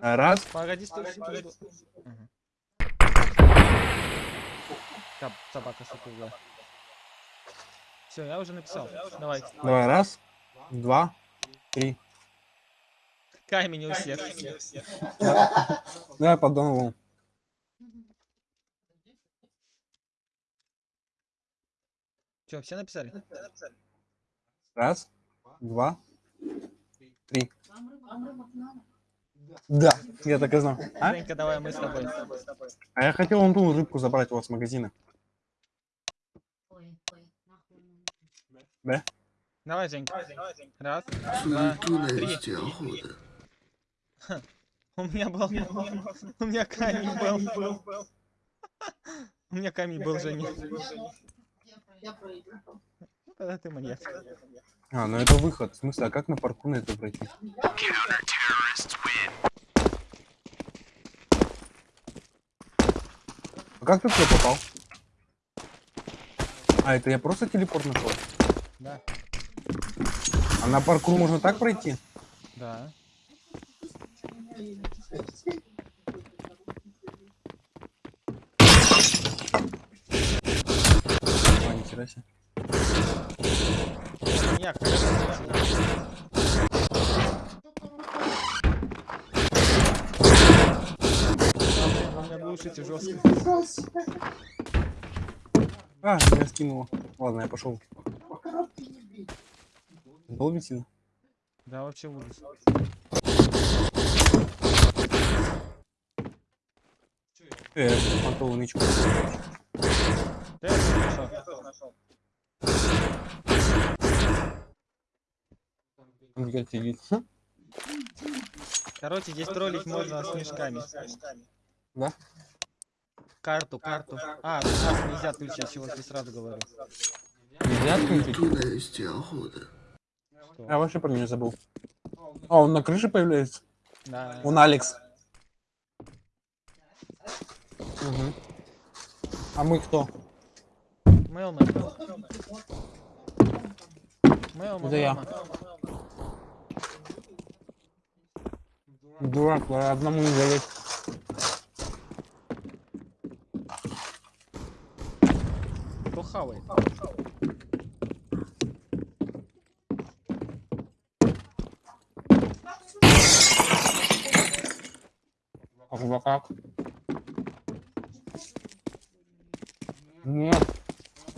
Раз. Погоди, стой, секунду. Ага. Кап, собака сутулая. Все, я уже написал. Давай. Давай, раз, два, три. Камень у всех. Давай по Донову. Че, все написали? Раз, два, три. Да, я так и знал. А? Женька, давай мы с тобой. А я хотел вон ту рыбку забрать у вас с магазина. Да? Давай, Женька. Раз, два, три. У меня был... У меня камень был. У меня камень был, Женя. Я проиграл. Тогда ты маньяк. А, ну это выход. В смысле, а как на парку на это пройти? А как ты туда попал? А, это я просто телепорт нашел. Да. А на паркур можно так пройти? Да. А, нихера себе. Маньяк, глушите жестко. А, меня скинуло. Ладно, я пошел. Долбите? Да, вообще ужас. Э, понтовую нычку. Я тоже нашел. Он как сидит. Короче, здесь троллить можно с мешками. Да? Карту, карту. А, ну сейчас нельзя отключить, я сегодня сразу говорю. Нельзя отключить? Я вообще про меня забыл. А, он на крыше появляется? Да. Он Алекс. Угу. А мы кто? Мэлмэн. Мэлмэн. Это. Дурак, одному не залезть. Кто хавает? Как? Нет.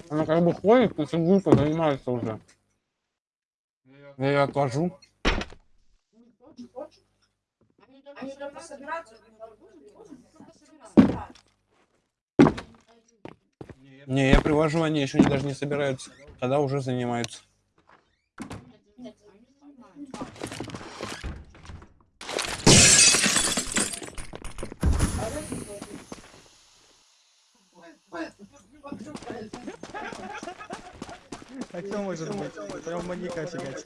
Она как бы ходит и сигуркой занимается уже. Я ее отложу. Они только собираются. Не, я привожу, они еще даже не собираются. Тогда уже занимаются. А кто может быть? Прям маньяка фигать.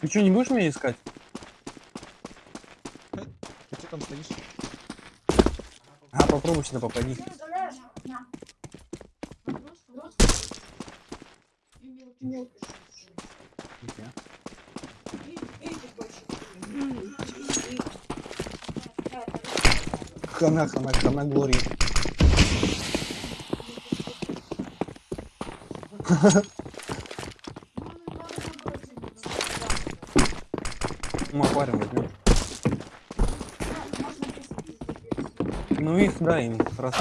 Ты что, не будешь меня искать? Там стоишь? А, попробуй сюда попади. Хана, хана, хана. Мы аквариум возьмем. Ну их, да, им забыл.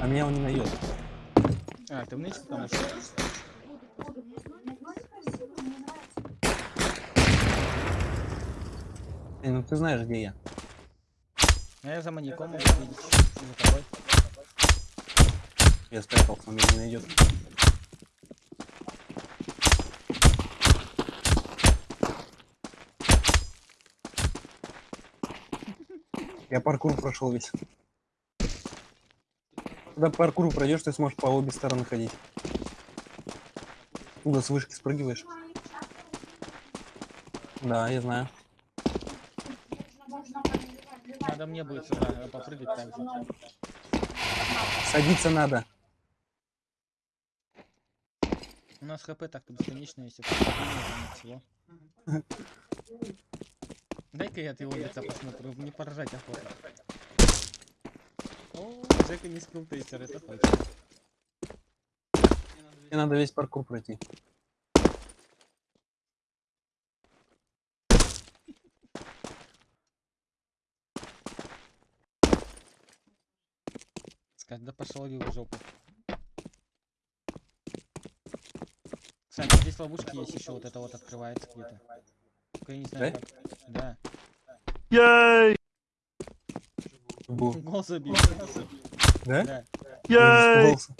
А меня он не найдет. А, ты в нычке там ушел? Эй, ну ты знаешь, где я. А я за маньяком могу видеть. За тобой. Я спрятался, он меня не найдет. Я паркур прошел весь. Когда паркур пройдешь, ты сможешь по обе стороны ходить. Туда с вышки спрыгиваешь. Да, я знаю. Надо мне будет сюда э, попрыгать так же. Садиться надо. У нас хп так-то бесконечно, если всего. Дай-ка я от его лица посмотрю, мне поражать охота. О, Джека не скилтейстер, это точно. Мне надо весь паркур пройти. Сказать, да пошел в жопу. Кстати, здесь ловушки есть еще, вот это вот открывается где-то. Только я не знаю Да? как. Да. Был. Гол забил. Да? Да. Я испугался.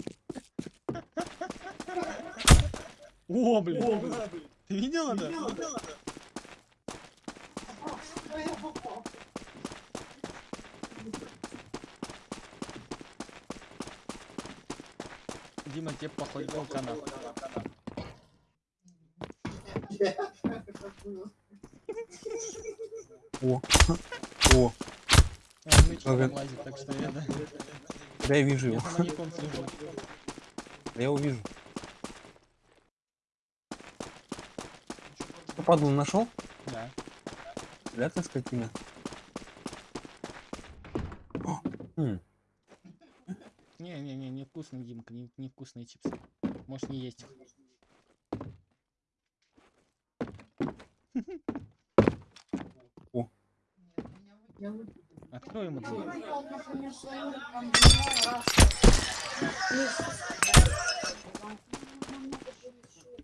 О, блин. Ты видел это? Дима, тебе походу канал. О. О. А, Ага. лазит, так что я, да. Да я вижу Я его. Да я его вижу. Что, падлу нашел? Да. Да ты скотина. О, м, Не-не-не, невкусный, Димка, не, невкусные чипсы. Можешь не есть их. Открой ему дверь.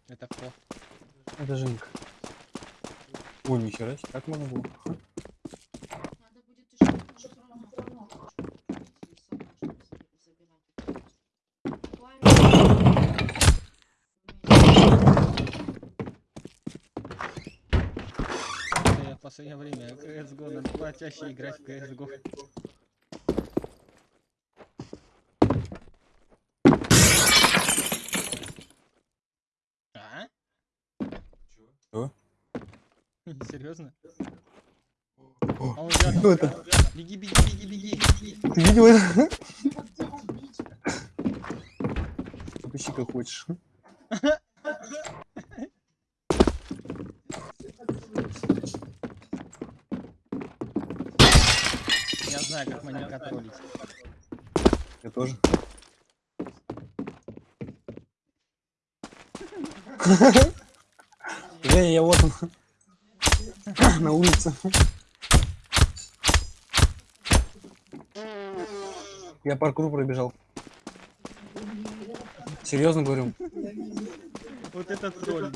Это кто? Это Женька. Ой, нихера себе, как можно было? Последнее время CSGO надо почаще играть в CSGO. А? Чё? Серьезно? А он рядом. Кто это? Беги, беги, беги, беги. Ты видел это? Пищи как хочешь. Я знаю, как маньяка троллить. Я тоже. Женя, я вот он. На улице. Я паркур пробежал. Серьезно говорю? Вот это тролль,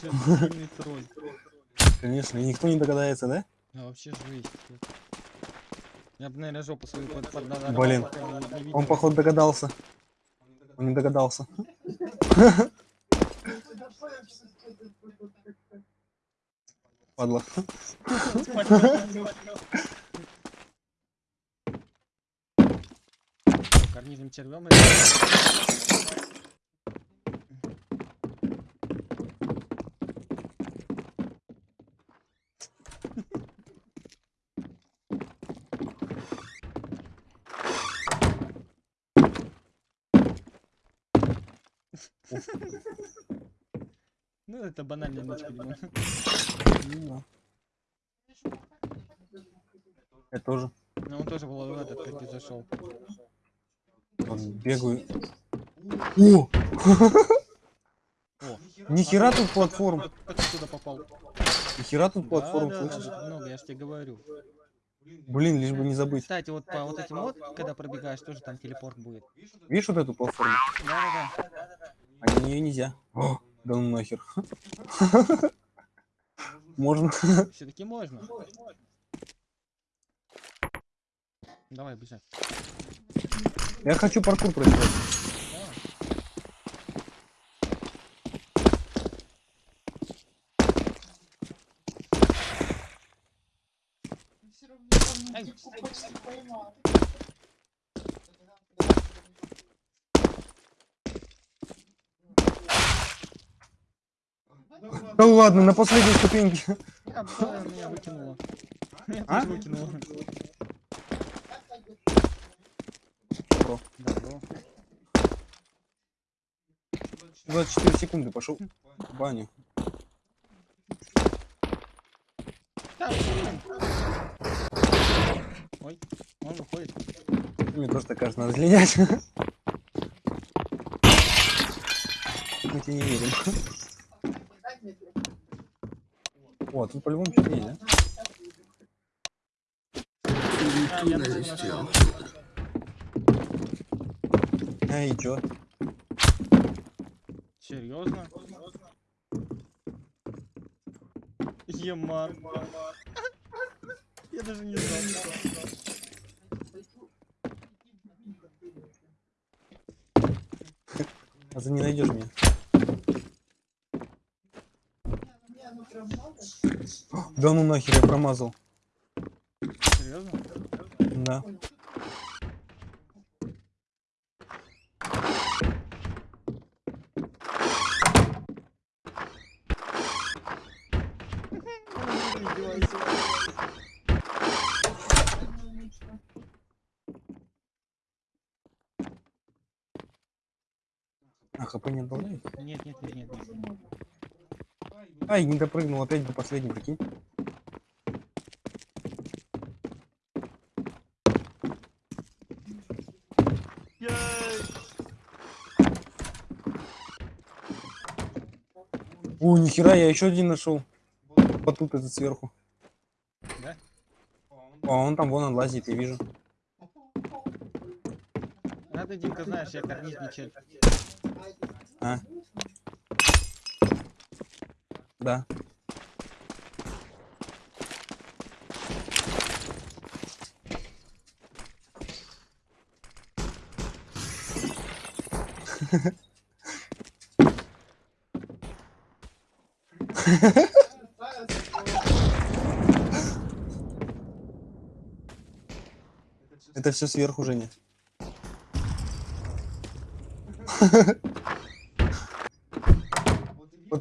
сильный тролль. Конечно, и никто не догадается, да? Да вообще жесть. Я бы, наверное, жопу свою под, под Блин, Он, походу, догадался. Он не догадался. Падла. Карнизм червем Ну, это банальная ночка, Дима. Ну Я тоже. Ну, он тоже был в этот, как ты зашел. Вот бегаю. О! О, Нихера тут платформ. как, ты туда попал? Нихера тут платформ, да, да, слышишь? да, много, я ж тебе говорю. Блин, лишь бы не забыть. Кстати, вот по вот этим вот, когда пробегаешь, тоже там телепорт будет. Видишь вот эту платформу? Да-да-да. А на нее нельзя. О, да ну нахер. Можно. Все-таки можно. Давай бежать. Я хочу паркур. Ай. Да ладно, на последней ступеньке. А, да, меня выкинуло. Меня А? тоже выкинуло. 24 секунды пошел в баню. Ой, он выходит. Мне тоже так кажется, надо слинять. Мы тебе не верим. О, тут по-любому что-то есть, да? А, я Ненависть и нашел. охота. А, и чё? Серьезно? Еман. Я даже не знал. А ты не найдешь меня. Да ну нахер, я промазал. Серьезно? Да. Хп не добавляет? Нет, нет, нет, нет. нет. Ай, не допрыгнул, опять до последней, прикинь. О, нихера, я еще один нашел. Вот тут этот сверху. Да? А он там вон он лазит, я вижу. Ты, Димка, знаешь, я карниз не чель. А? Да. Это все сверху, Женя.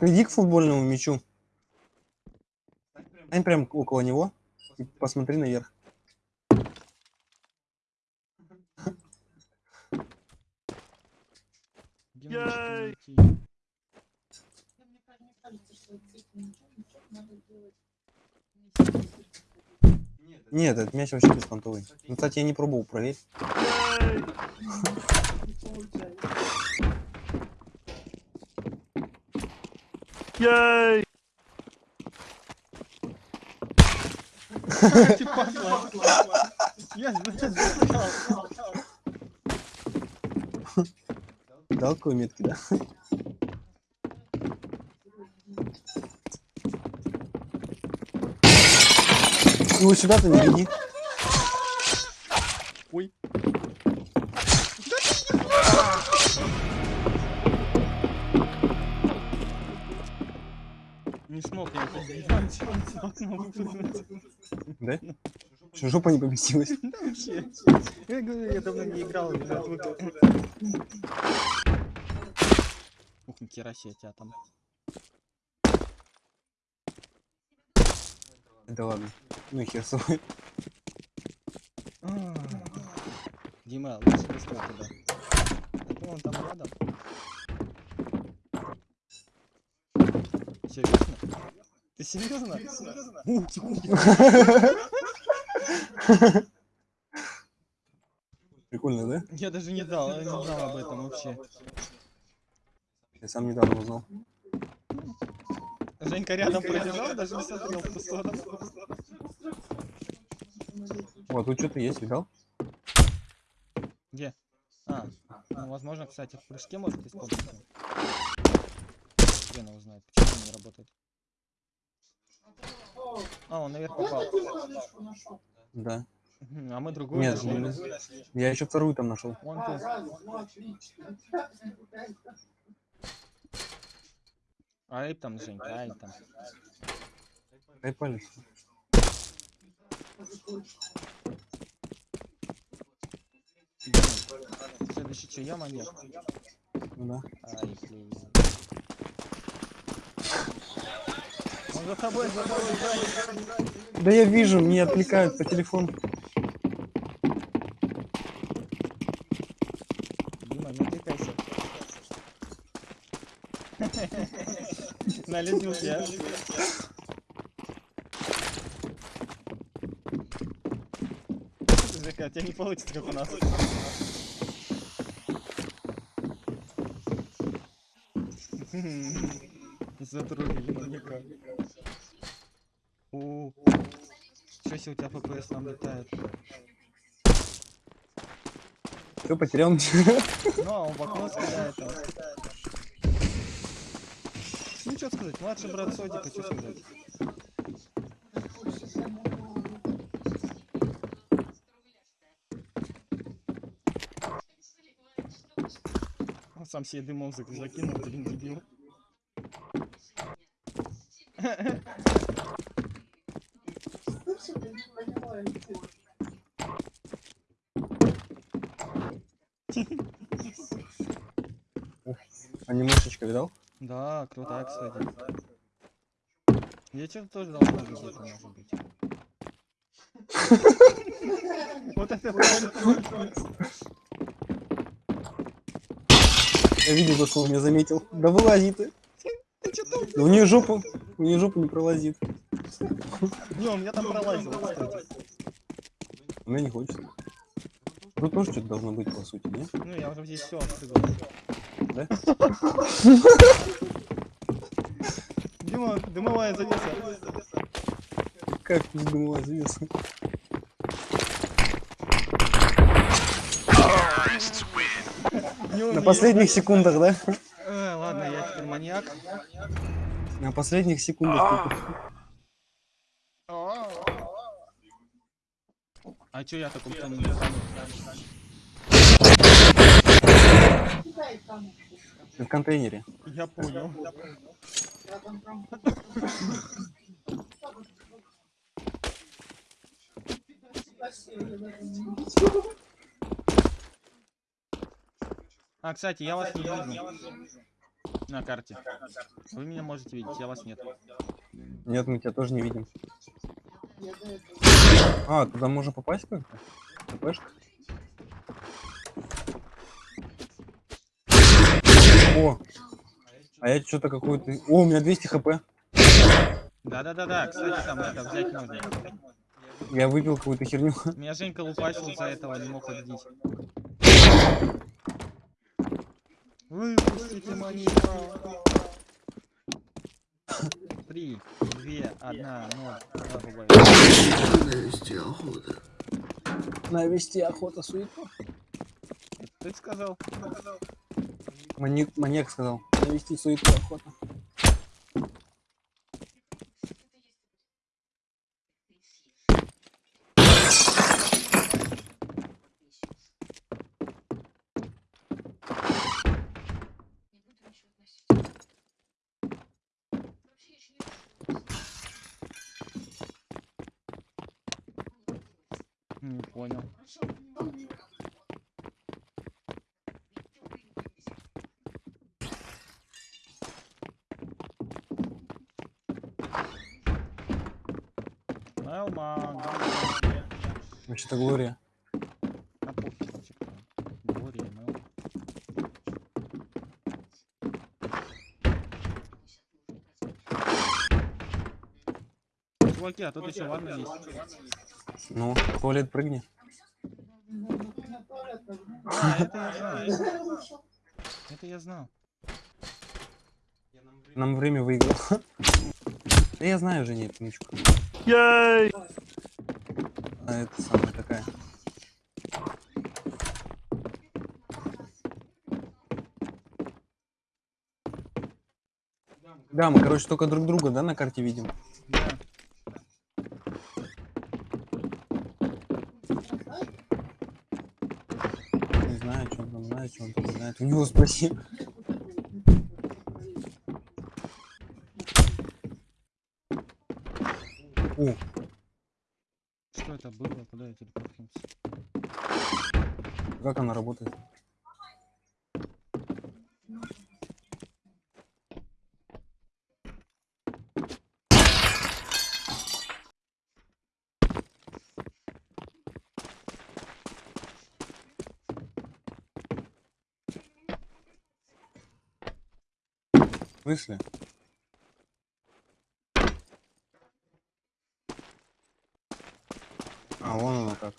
Вот иди к футбольному мячу. Стань прям около него и посмотри наверх. Нет, этот мяч вообще беспонтовый. Ну, кстати, я не пробовал, проверь. Ты знал. Дал какой метки, да? Ну, сюда-то не иди. Да? Что, жопа не поместилась? Да вообще. Я говорю, я давно не играл. уже отвык. Ух, нихера себе тебя там. Да ладно. Ну и хер с тобой. А. Дима, лучше не стой туда. А то он там рядом. Серьезно? Ты серьезно? Ух, Прикольно, да? Я даже не дал, не знал об этом вообще. Я сам недавно узнал. Женька рядом пробежал, даже не смотрел в ту сторону. О, тут что-то есть, видал? Где? А, ну возможно, кстати, в прыжке может использоваться. Хрен его знает, почему он не работает. А, он наверх попал. Да. А мы другую Нет, нашли. не- я еще вторую там нашел. Вон ту. Ай там, Женька, ай там. Дай палец. Следующий что, яма нет? Ну да. Ай, блин. За тобой, за тобой, за тобой. Да я вижу, мне отвлекают по телефону. Дима, не отвлекайся. Налетел я. у тебя не получится, как у нас. Хм. Затруднили, никак. О, что если у тебя ФПС там летает? Все, потерял Ну, а он в окно стреляет там. Ну, что сказать, младший брат Содика, что сказать? Он сам себе дымом зак- закинул, блин, дебил. Анимешечка видал? Да, крутая, кстати. Вечер тоже должно быть где-то, может быть. Вот это. Я видел, то, что он меня заметил. Да вылази ты. Да у нее жопу, у нее жопу не пролазит. Днем я там пролазил, кстати. У меня не хочется. Тут тоже что-то должно быть, по сути, не? Ну, я уже здесь все открыл. Да? Дима, дымовая завеса. Как думала завеса? На последних секундах, да? Э, ладно, я теперь маньяк. На последних секундах. А чё я в таком стане? В контейнере. Я понял. А, кстати, я вас не вижу. На карте. Вы меня можете видеть, я вас нет. Нет, мы тебя тоже не видим. А, туда можно попасть как-то? ТПшка? О! А я что-то какой-то... О, у меня 200 хп. Да-да-да-да, кстати, там это взять можно. Я выпил какую-то херню. Меня Женька лупасил за этого, не мог победить. Выпустите маньяка. Три, две, одна, ноль. Навести охота. Навести охота суету. Ты сказал? Маньяк, маньяк сказал. Навести суету охота. Не понял. Элман. Вообще-то Глория. Чуваки, а тут еще ванна есть. Ну, в туалет прыгни. А, это я знаю. Это я знал. Нам время выиграл. Да я знаю уже, нет, Мичку. А это самая такая. Да, мы, короче, только друг друга, да, на карте видим. Да. Не знаю, что он там знает, что он там знает. У него спроси. О, это было? Куда я телепортнулся? как она работает? В смысле? А, вон оно как.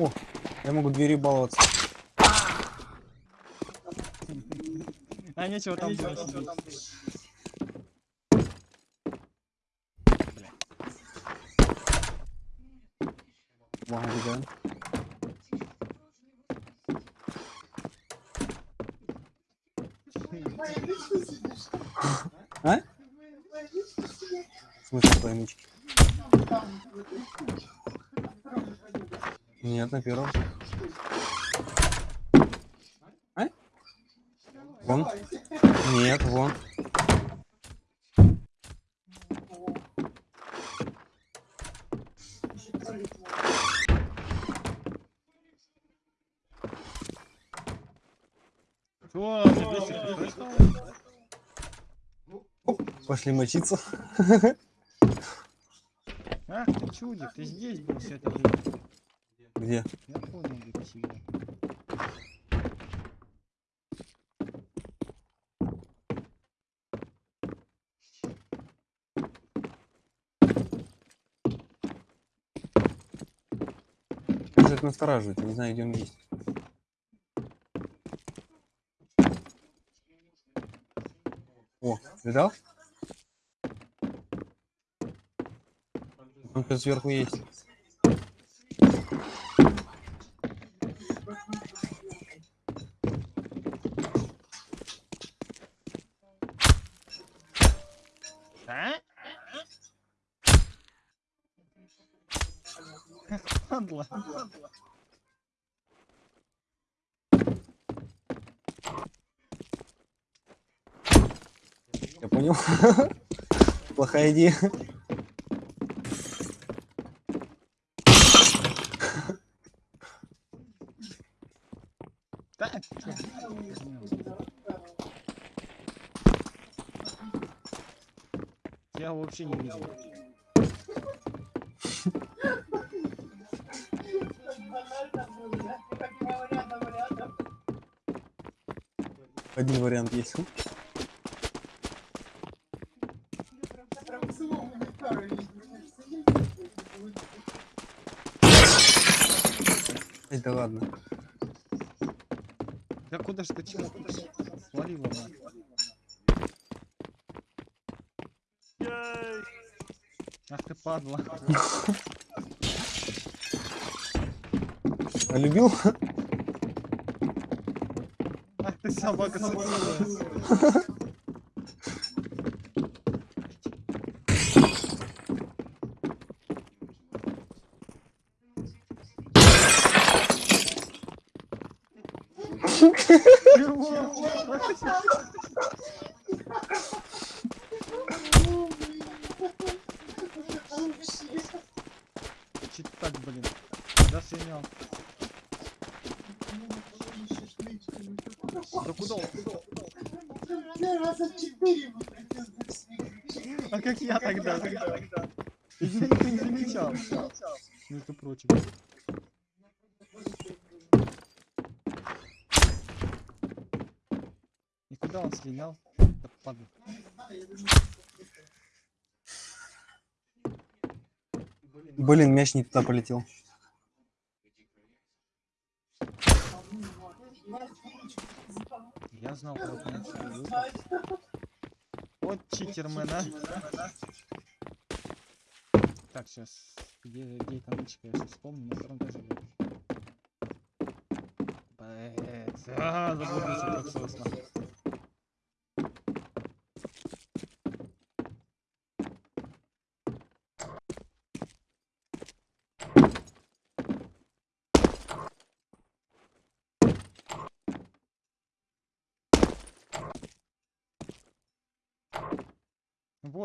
О, я могу двери баловаться. А нечего там. Ладно, убегаем. А? В смысле Нет, на первом. А? Вон. Нет, вон. Пошли мочиться. Ах ты чудик, ты здесь был все это время. Где? Я понял, настораживает? Не знаю, где он есть. О, видал? Он сверху есть. Плохая идея. Я вообще не видел. Один вариант есть. Эй, да ладно. Да куда ж ты чего? Свалила на. Ах ты падла. А любил? Ах ты собака сутулая. Чуть так, блин. Да синял. Да куда он? раза четыре А как я тогда? Никто не замечал. Между прочим. И Да падла. Блин, мяч не туда полетел. Я знал, как. Вот читермен, а. Так, сейчас. Где, где эта нычка? Я сейчас вспомню, на втором этаже будет. Блять. А, как сосна.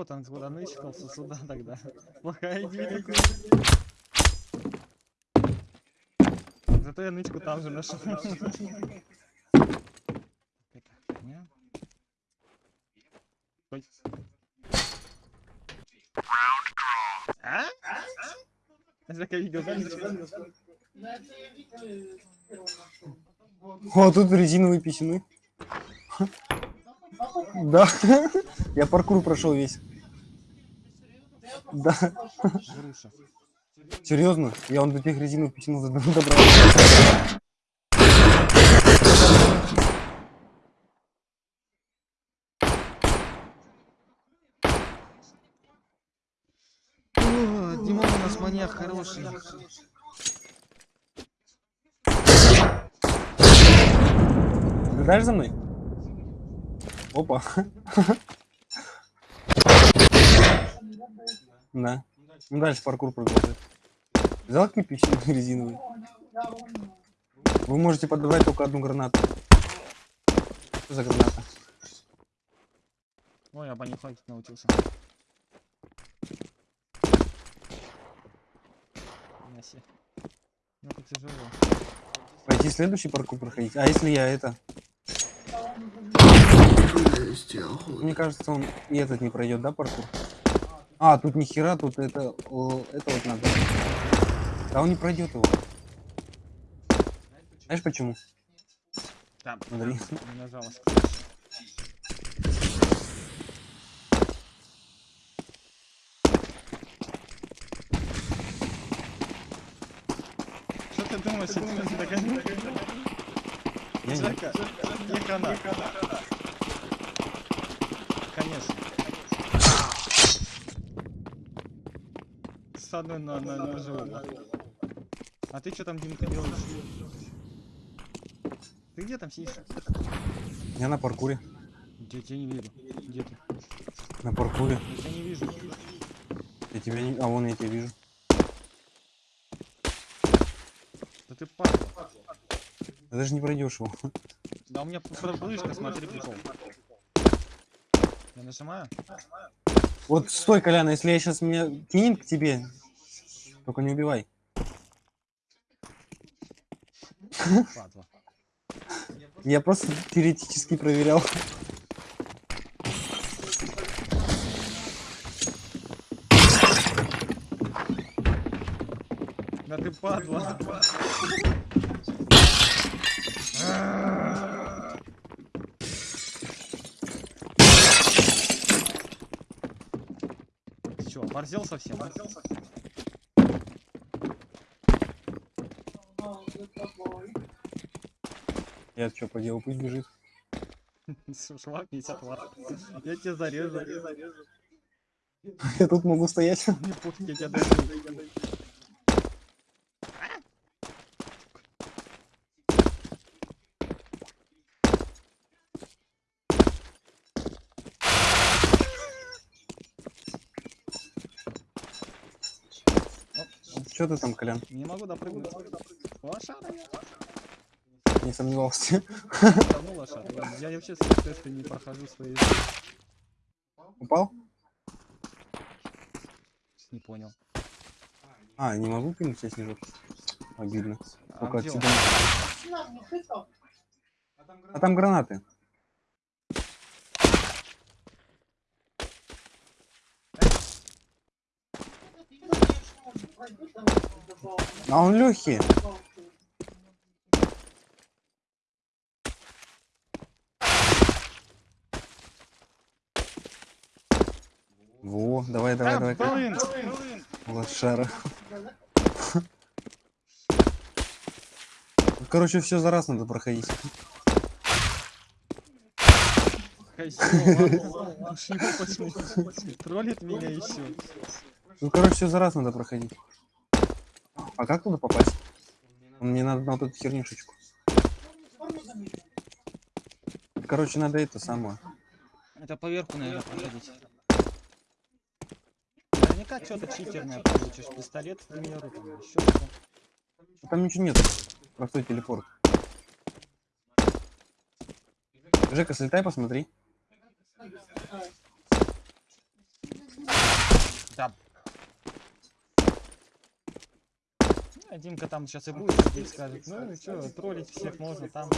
Вот он куда нычкался сюда тогда. Плохая идея. Зато я нычку там же нашел. Это. Хоть- А? Я такая видео? О, тут резиновые писюны. Да. Я паркур прошел весь. Да. Серьезно? Я он до тех резинок почему добрался. О, Димон у нас маньяк хороший. Наблюдаешь за мной? Опа. Да. Ну дальше паркур продолжит. Взял кирпич резиновый? Вы можете подавать только одну гранату. Что за граната? Ой, я банихать научился. Мяси. Ну это тяжело. Пойти следующий паркур проходить? А если я это? Мне кажется, он и этот не пройдет, да, паркур? А, тут ни хера, тут это, о, это вот надо. Да он не пройдет его. Знаешь почему? Там, Смотри. не нажалась. Что ты думаешь, если ты догоню? Я не- Жека, не хана. Конечно. Одной на, на, на живого. А ты что там, Димка, делаешь? Ты где там сидишь? Я на паркуре. Я тебя не вижу. Где ты? На паркуре. Я тебя не вижу. Я тебя не... А вон я тебя вижу. Да ты падла. Ты даже не пройдешь его. Да у меня флешка, смотри, прикол. Я нажимаю? Вот стой, Колян, если я сейчас меня кинет к тебе, только не убивай. Я просто теоретически проверял. Да ты падла. Ты чё, оборзел совсем? Я что поделал, пусть бежит. Шла 50 лат. Я тебя зарежу. Я тут могу стоять. Не пофиг, я тебя дойду. Что ты там, Колян? Не могу допрыгнуть. Лошара я. Не сомневался. Давно лошара. Я, я вообще тесты не прохожу свои. Упал? Не понял. А, не могу кинуть тебе снежок. Обидно. А Только где отсюда. А там гранаты. А он легкий. Давай, давай, давай. блин, блин. Лошара. Короче, все за раз надо проходить. Троллит меня еще. Ну, короче, все за раз надо проходить. А как туда попасть? Мне надо на вот эту хернюшечку. Короче, надо это самое. Это поверху, наверное, проходить. Наверняка что-то читерное получишь. Пистолет, к примеру, там еще что. Там ничего нет. Простой телепорт. Жека, слетай, посмотри. Да. Димка там сейчас и будет сидеть, скажет, ну что, троллить всех можно там.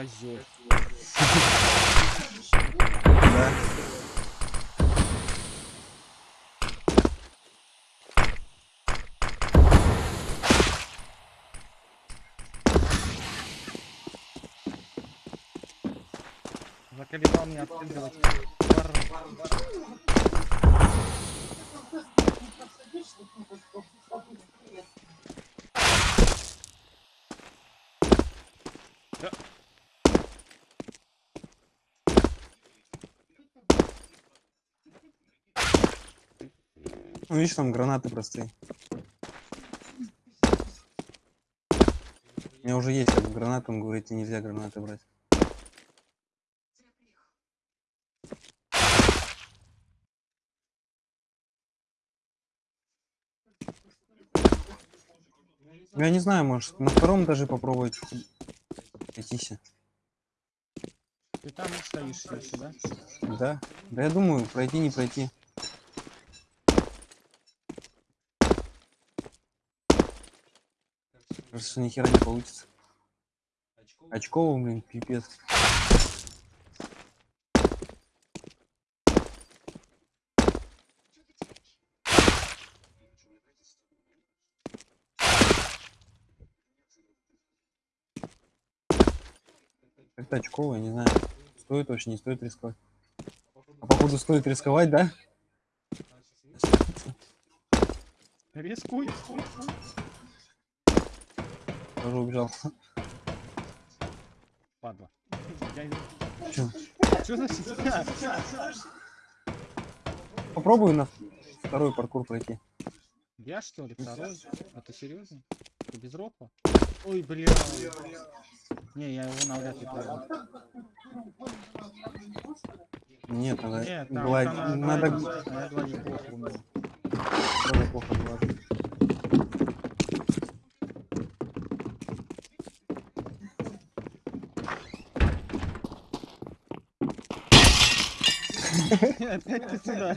козел. Да. Заколебал меня отстреливать. Бар, бар, бар. Ну, видишь, там гранаты простые. У меня уже есть как гранаты, он говорит, нельзя гранаты брать. Ну, Я не знаю, может, на втором даже попробовать пройтись. Ты там стоишь да? Да. Да я думаю, пройти, не пройти. Кажется, что ни хера не получится. Очково, блин, пипец. Как-то очково, я не знаю. Стоит вообще, не стоит рисковать. А походу стоит рисковать, да? Рискуй. Тоже убежал. Падла. Чё? Что значит? Попробую на второй паркур пройти. Я что ли второй? А ты серьезно? Ты без ропа? Ой, бля. Не, я его навряд ли пройду. Нет, надо, Нет, там, там надо гладить, гладить плохо тоже плохо гладить. Опять ты сюда.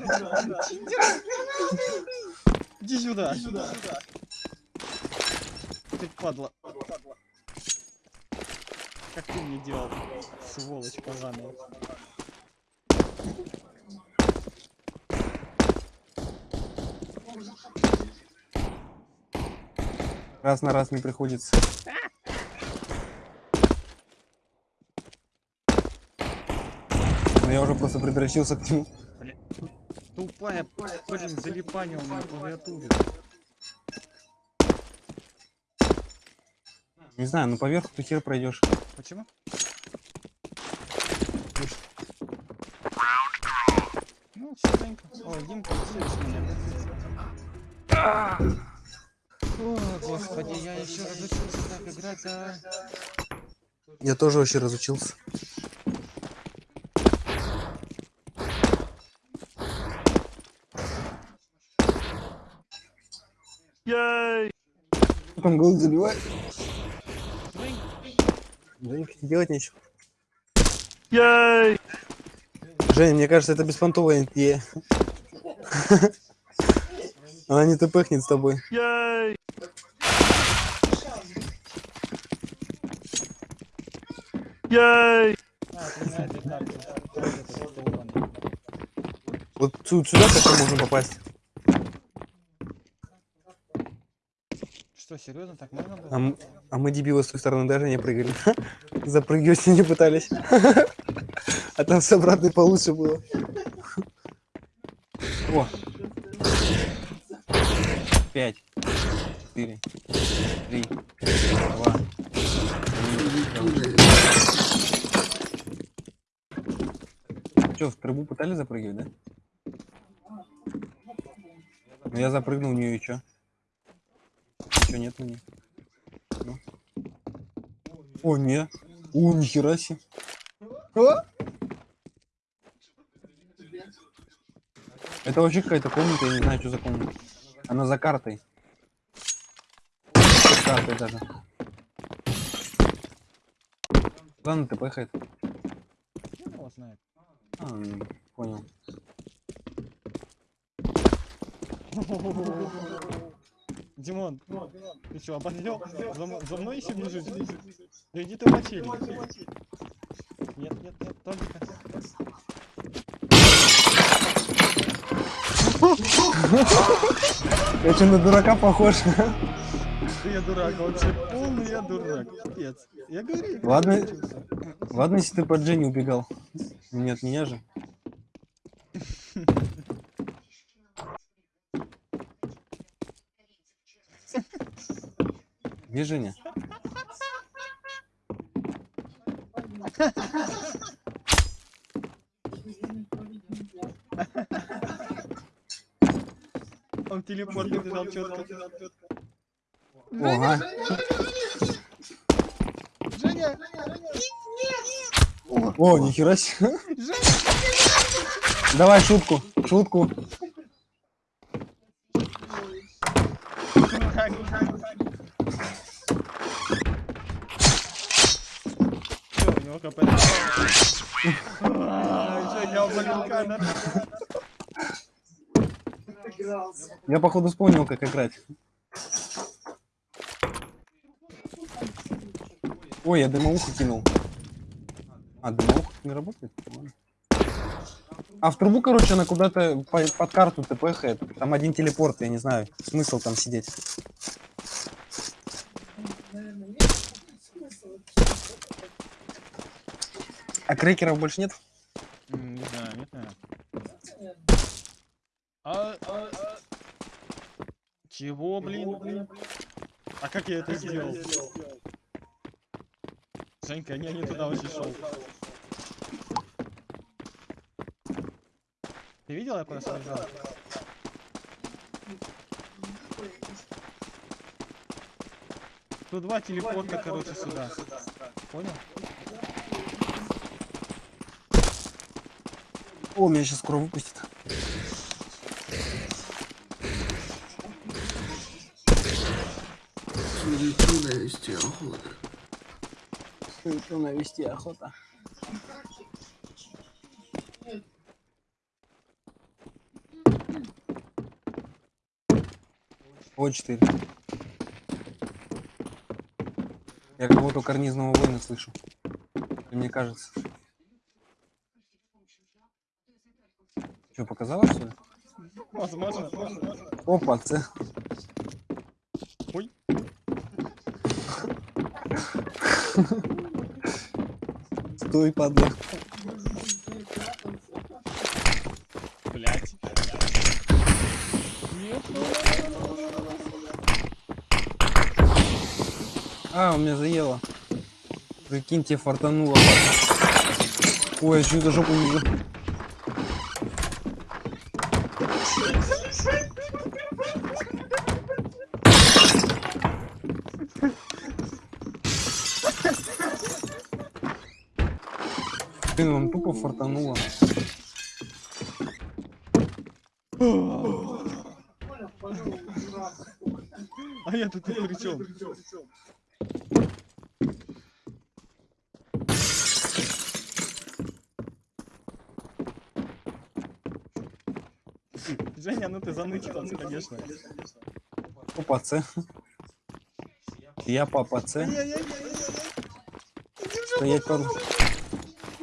Иди сюда. Ты падла. Как ты мне делал, сволочь поганая. Раз на раз не приходится. Уже просто предращился к нему. Тупая, блин, залипание у меня на клавиатуре. Не знаю, ну поверх ты хер пройдешь. Почему? Ну, чистенько. Ой, Димка, меня? О, господи, я еще разучился так играть, а... Я тоже вообще разучился. Там голос забивает. Не делать нечего. Жень, мне кажется, это беспонтовая идея. Она не тпхнет с тобой. Этот долбаный. Вот сю- сюда как можно попасть. Что, серьезно, так можно было? А, м- а мы дебилы с той стороны даже не прыгали. Запрыгивать не пытались. А там с обратной получше было. О! Пять. Четыре. Три. Два. Че, в трубу пытались запрыгивать, да? Ну я запрыгнул в нее и чё? Ничего нет на ней. Ну. О, не. О, нихера себе. А? Это вообще какая-то комната, я не знаю, что за комната. Она за картой. За картой даже. Поехает. Хер его знает. А, понял. Димон, ты что, обозлел? За, за мной еще бежишь? Да иди ты челик. Нет, нет, нет, только. Я что, на дурака похож? Я дурак, вообще полный я дурак. Пипец. Я говорю, Ладно. Ладно, если ты под Дженни убегал. Не от меня же. Где Женя? Он телепорт побежал четко. Ага. Женя! О, нихера себе. Давай шутку, шутку. Всё, у него КП. А, Женя, обвалил камер. Игрался. Я походу вспомнил, как играть. Ой, я дымоуху кинул. А, дымоуха не работает? А в трубу, короче, она куда-то по- под карту тпхает. Там один телепорт, я не знаю. Смысл там сидеть. А крекеров больше нет? М, Не знаю, нет, наверное. А, а, а. Чего, блин? А как я это сделал? Женька, не, не туда вообще шел. Ты видел, я просто нажал? Тут два телепорта, короче, сюда. Понял? О, меня сейчас скоро выпустит. Суету навести охота. Что навести охота. О, 4. Я кого-то карнизного воина слышу. Мне кажется. Что, показалось, что ли? Возможно. Опа, це. Стой, падла. А, у меня заело. Прикиньте, фартануло. Ой, я чью-то жопу вижу. Блин, вам тупо фартануло. А я тут при чем. Женя, ну ты заныкался, конечно. Опа, це. Я папа це. Стоять под...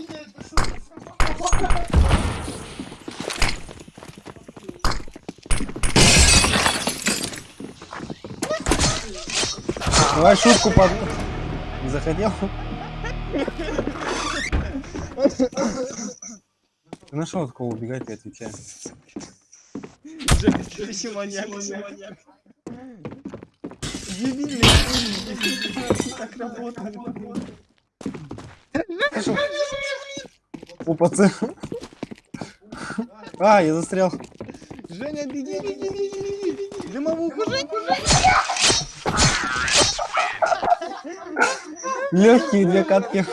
Меня это шутка. Давай шутку под... Не захотел? Ты нашел от кого убегать, я отвечаю. Женя, ты еще маньяк. Дебильный так работает. Опа. А, я застрял. Женя, беги, беги, беги, беги, беги. Дымовуху, Жень. Легкие две катки.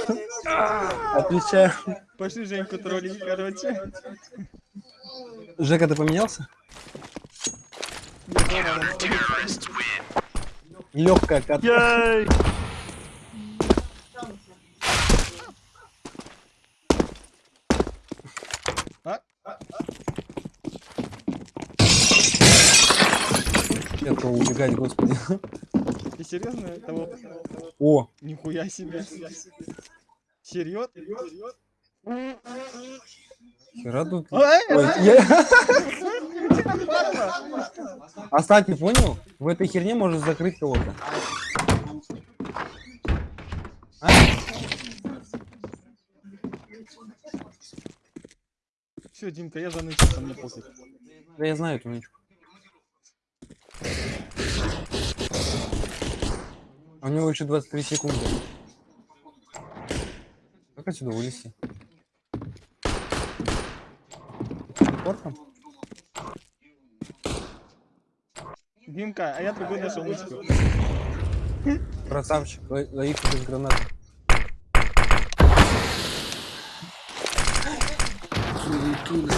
Отвечаю. Пошли Женьку троллить, короче. Жека, ты поменялся? Легкая катка. А? Кого убегать, господи. Ты серьезно того? О, Нихуя себе. Серьез? хера тут. А кстати, понял? В этой херне можно закрыть кого-то. А? Все, Димка, я занычился, мне пофиг. Да я знаю эту нычку. У него еще 23 секунды. Как отсюда вылезти? Телепортом? Димка, а я другой нашел нычку. Красавчик, ло- ловит без гранаты. Филитуна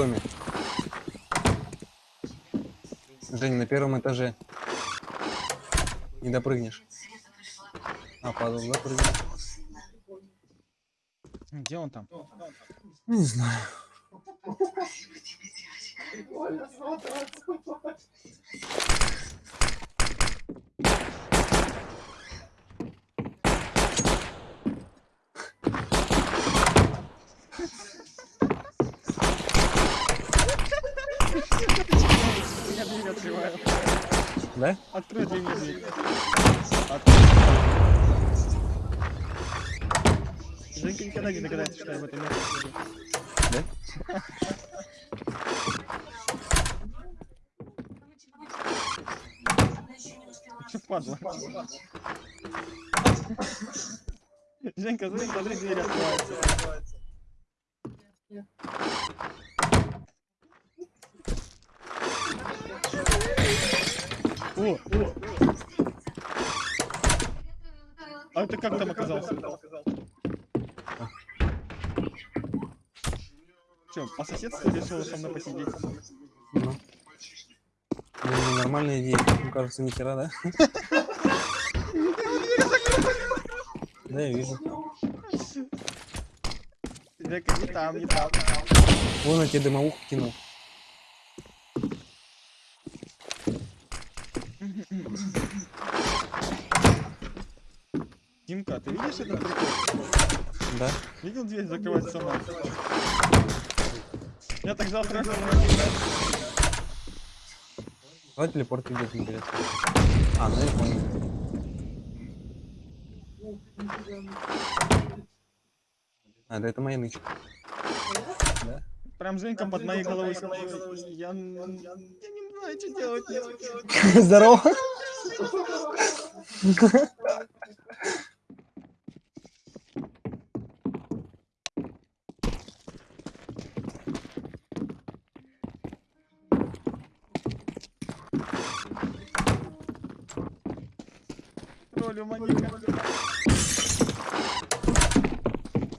доме. Жень, на первом этаже. Не допрыгнешь. А, падал, допрыгнул. Где он там? Не знаю. Прикольно смотрится. Да? Открой дверь, мне дверь. Женька никогда не догадается, что я в этом месте сижу. Да? Че падла? Женька, смотри, смотри, дверь открывается. О, о. А ты как там оказался? Че, по соседству решил со мной посидеть? Ну. Ну, нормальная идея. Ну, кажется, ни хера, да? Да, я вижу. Не там, не там. Вон я тебе дымовуху кинул. Димка, ты видишь этот прикол? Да? Видел дверь закрывать сама? Я так завтра... Давай телепорт идет, интересно. А, ну я понял. А, да это моя нычка. Да? Прям Женька под моей головой. Я, я не знаю, что делать. Здорово. Маньяка.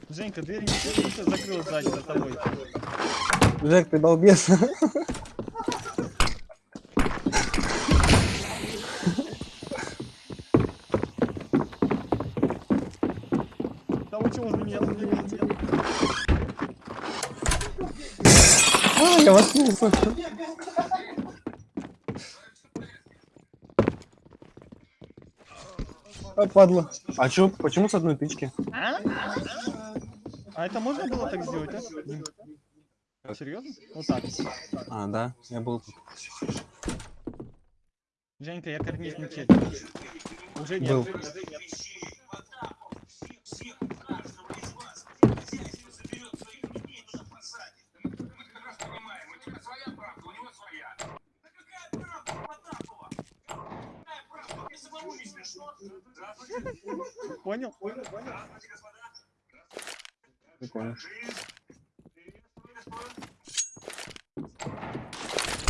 Женька, дверь не не закрыл сзади за тобой. Жек, ты долбец. Да вы чего возле меня забегаете? А. А, падла. А чё, почему с одной тычки? А? А это можно было так сделать, а? Серьезно? Вот так. А, да, я был тут. Женька, я карниз не чек. Уже Был. Нет. Понял? Прикольно.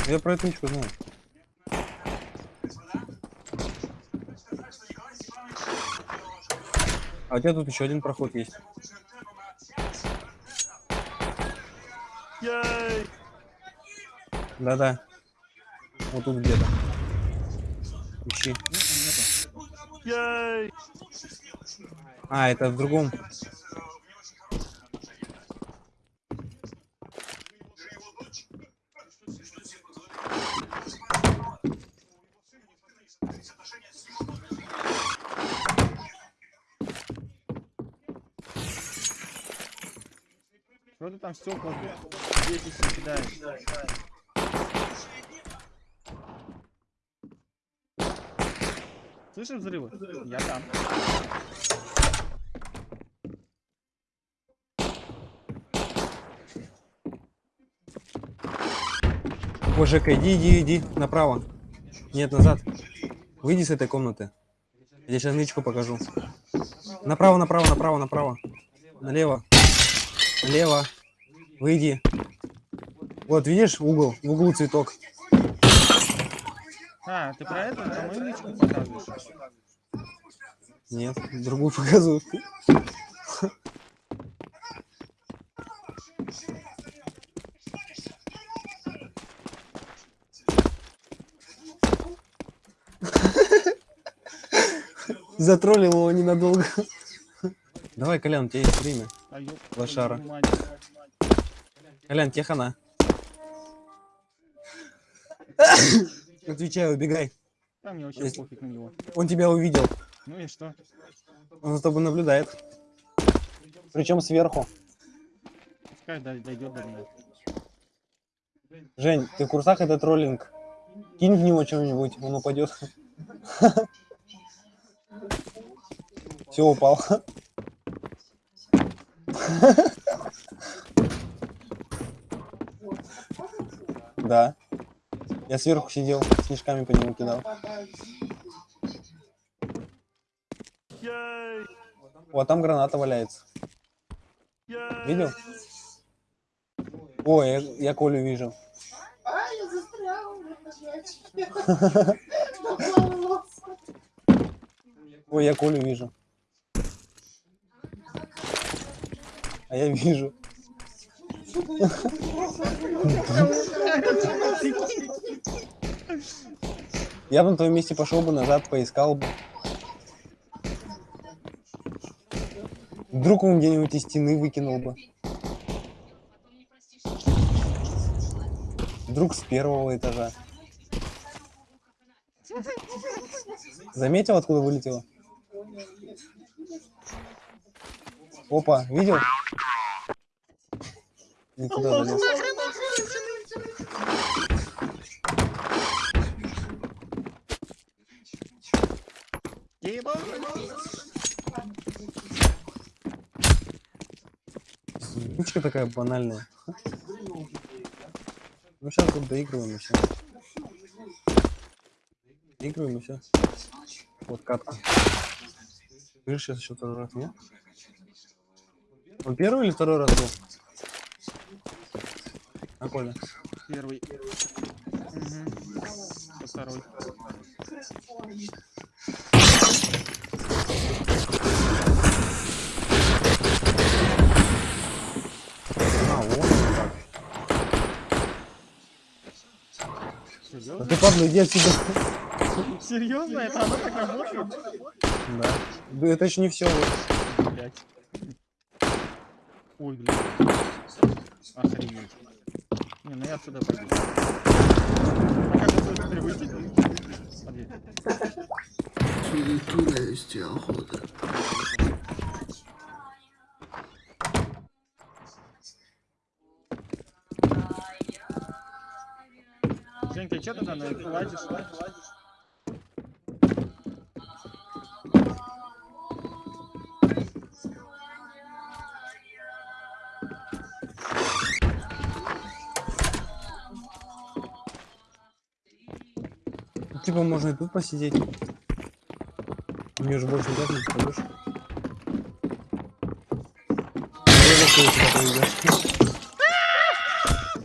Я про эту ничего знаю. А у тебя тут еще один проход есть. Да-да. Вот тут где-то. Ищи. Яй! А, это в другом. Что ты там стекла светишься, кидаешь? Слышишь взрывы? Я там. Жека, иди, иди, иди, направо. Нет, назад. Выйди с этой комнаты. Я сейчас нычку покажу. Направо, направо, направо, направо. Налево. Налево. Выйди. Вот, видишь, угол, в углу цветок. А, ты про это? Про мою личку показываешь? Нет, другую показываю. Затроллил его ненадолго. Давай, Колян, у тебя есть время. А, Лошара. мать. Колян, тебе хана. Отвечаю, убегай. Да мне вообще пофиг на него. Он тебя увидел. Ну и что? Он за тобой наблюдает. Причем сверху. Пускай дой- дойдет до меня. Жень, ты в курсах это троллинг? Кинь в него что-нибудь, он упадет. Все, упал. Да. Я сверху сидел, снежками по нему кидал. Вот там граната валяется. Видел? Ой, я, я Колю вижу. А, я застряла в этом ящике. Наплавался. Ой, я Колю вижу. А я вижу. Я бы на твоем месте пошел бы назад, поискал бы. Вдруг он где-нибудь из стены выкинул бы. Вдруг с первого этажа. Заметил, откуда вылетело? Опа, видел? Никуда залез. Звучка такая банальная. Ну сейчас тут доигрываем и все. Доигрываем и все. Вот катка. Видишь, сейчас еще второй раз, нет? Он первый или второй раз был? А, Коля? Первый. Мгм. Второй. А, вот он как. А Серьезно? ты, Пабло, иди отсюда. Серьезно? Это оно так работает? Да. Да это еще не все. Блять. Ой, блин. Охренеть. Не, ну я отсюда пойду. А как отсюда теперь выйти? Подъедь. Через туда есть охота. Жень, ты что тогда на это Типа можно и тут посидеть. Мне уже больше никак не попадешь.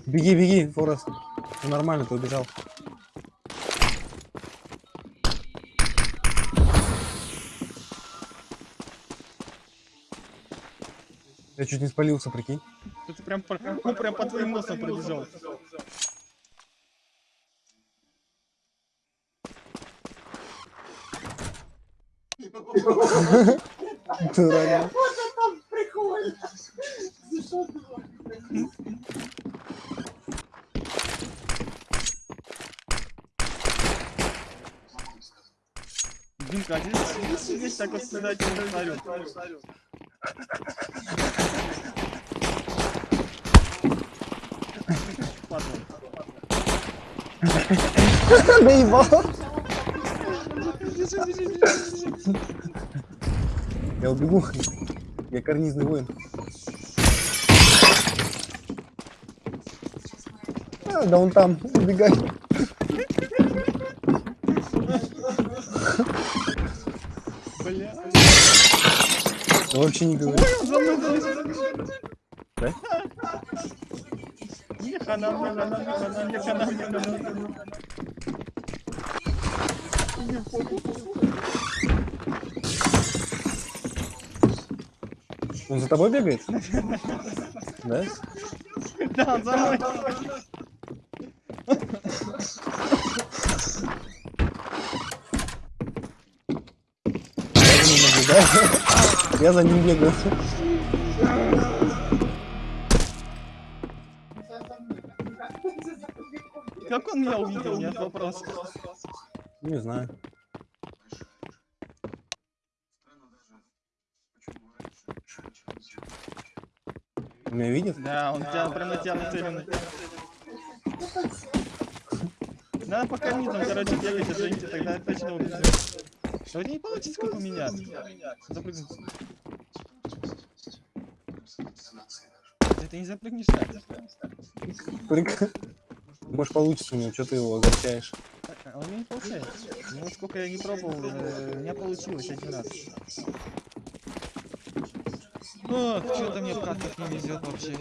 У? Беги, беги, Форест. Все нормально, ты убежал. Я чуть не спалился, прикинь. Ты прям, он прям по твоим носом пробежал. Дурак. Вот это прикольно. За что ты Димка, а здесь сидишь так вот сюда, тебе смотрю. падла. Наебал. Я убегу. Я карнизный воин. А, да он там, убегай. Бля. Я вообще не говорю. Да? Не хана, хана, хана, хана, хана. Он за тобой бегает? Да? Да, он за мной. Я за ним бегаю. Как он меня увидел, нет вопрос. Не знаю. Меня видит? Да, он тебя прям на тебя нацелен. Надо по карнизам, короче, бегать, отжимите, тогда точно. Да вот не получится, как у меня. Запрыгнуть. Да Ты не запрыгнешь так. Прик- Может получится у него, что ты его огорчаешь? А у меня не получается. Ну, сколько я не пробовал, э, у меня получилось один раз. Ох, что-то мне в катках не везет вообще.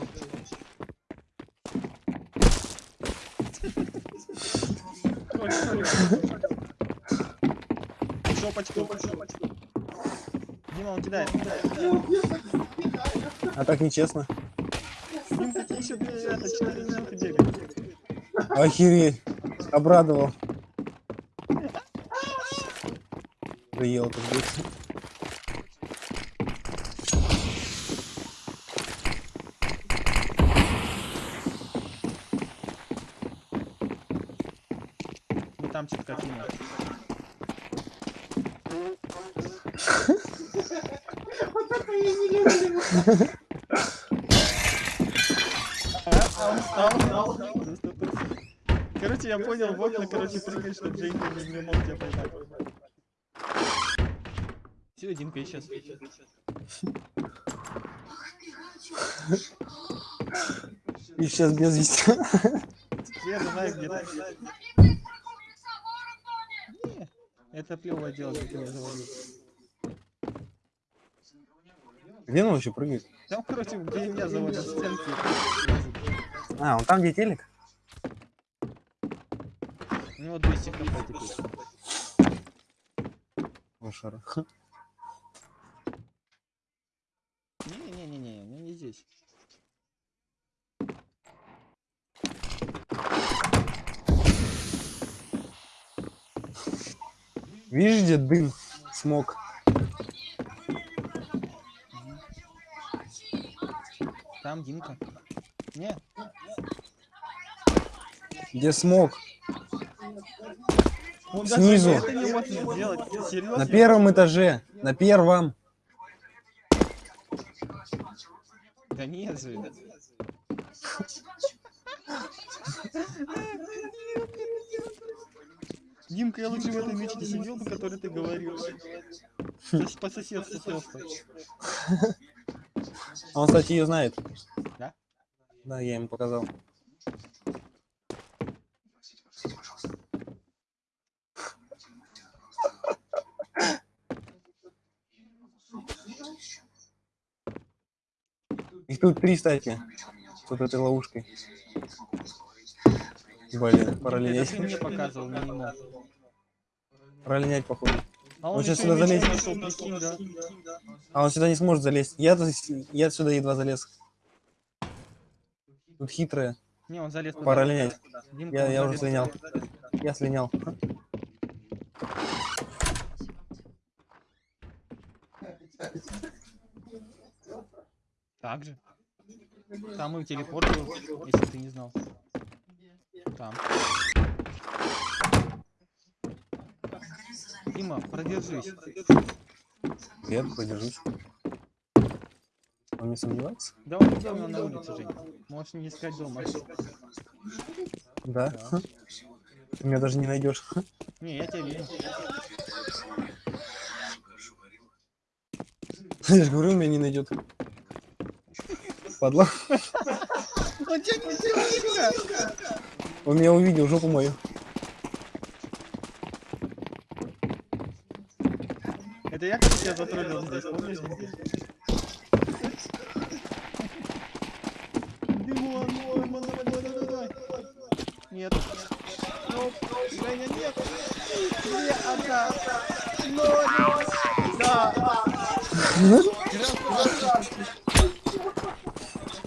Шопочку. Дима, он кидает. А так нечестно. Дим, какие еще это 4 минуты бегают. Охереть. Обрадовал. Заел это там чутка кинул. Вот это я не люблю. Короче, я понял, в окна, короче, прыгай, чтобы Джейка не, мог тебя поймать. Все, Димка исчез. И сейчас без вести. Я знаю где-то. Это плевое дело, как мне говорил. Где он вообще прыгает? Там, короче, где меня заводят стенки. А, он там, где телек? У него 200 хп теперь. Лошара. Не-не-не-не, ну не здесь. Видишь, где дым, смог? Там Димка. Не, Где смог? он Снизу. На первом этаже. На первом. Да нет же. Димка, я лучше в этой мечте сидел бы, который ты говорил. По соседству просто. А Он, кстати, ее знает. Да? Да, я ему показал. Их тут три, кстати. С вот этой ловушкой. Блин, Это линять. ты мне показывал, не мог. Пора линять, походу. А Он он еще сюда залезет. нашел, прикинь, да? А он сюда не сможет залезть. Я, я сюда едва залез. Тут хитрая. Не, он залез. Пора линять. Димка, Я, я уже слинял. Я слинял. Так же. Там и телепорт был, если ты не знал. Там. Дима, продержись. Я продержусь. Он не сомневается? Да он него на улице, Жень? Можешь не искать дома. Да? Да. Ты меня даже не найдешь. Не, я тебя вижу. Я же говорю, он меня не найдет. Падла. Он тебя не видно. Он меня увидел, жопу мою. Это я, когда тебя затроллил здесь, помнишь? Нет. Стоп. Женя, нет. Где она? Ноль. Да.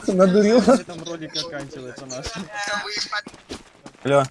Надурил. На этом ролик оканчивается наш. Алло.